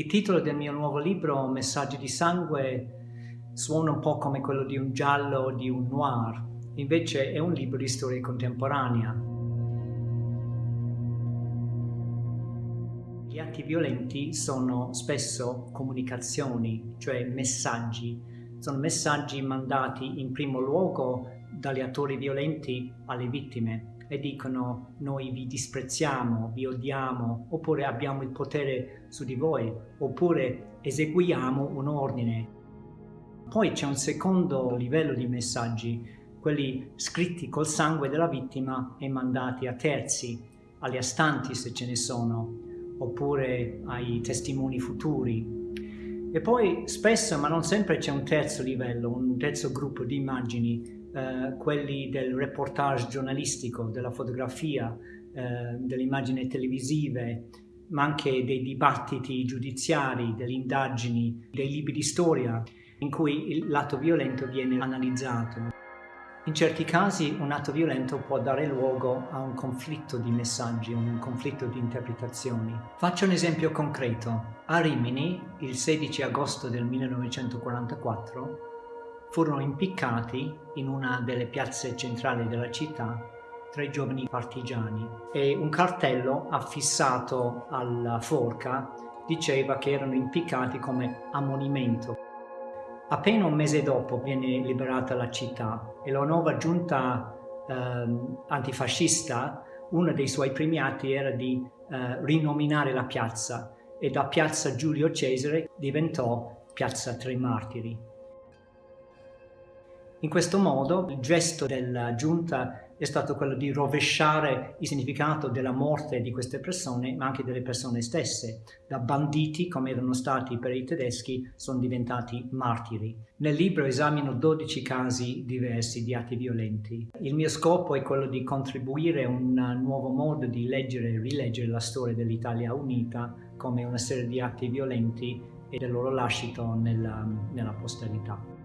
Il titolo del mio nuovo libro, Messaggi di sangue, suona un po' come quello di un giallo o di un noir, invece è un libro di storia contemporanea. Gli atti violenti sono spesso comunicazioni, cioè messaggi. Sono messaggi mandati in primo luogo dagli attori violenti alle vittime e dicono noi vi disprezziamo, vi odiamo, oppure abbiamo il potere su di voi, oppure eseguiamo un ordine. Poi c'è un secondo livello di messaggi, quelli scritti col sangue della vittima e mandati a terzi, agli astanti se ce ne sono, oppure ai testimoni futuri. E poi spesso, ma non sempre, c'è un terzo livello, un terzo gruppo di immagini eh, quelli del reportage giornalistico, della fotografia, eh, delle immagini televisive, ma anche dei dibattiti giudiziari, delle indagini, dei libri di storia in cui l'atto violento viene analizzato. In certi casi un atto violento può dare luogo a un conflitto di messaggi, un conflitto di interpretazioni. Faccio un esempio concreto. A Rimini, il 16 agosto del 1944, furono impiccati in una delle piazze centrali della città tre giovani partigiani e un cartello affissato alla forca diceva che erano impiccati come ammonimento. Appena un mese dopo viene liberata la città e la nuova giunta eh, antifascista, uno dei suoi primi atti era di eh, rinominare la piazza e da piazza Giulio Cesare diventò piazza Tre Martiri. In questo modo il gesto della giunta è stato quello di rovesciare il significato della morte di queste persone, ma anche delle persone stesse. Da banditi, come erano stati per i tedeschi, sono diventati martiri. Nel libro esamino 12 casi diversi di atti violenti. Il mio scopo è quello di contribuire a un nuovo modo di leggere e rileggere la storia dell'Italia unita come una serie di atti violenti e del loro lascito nella, nella posterità.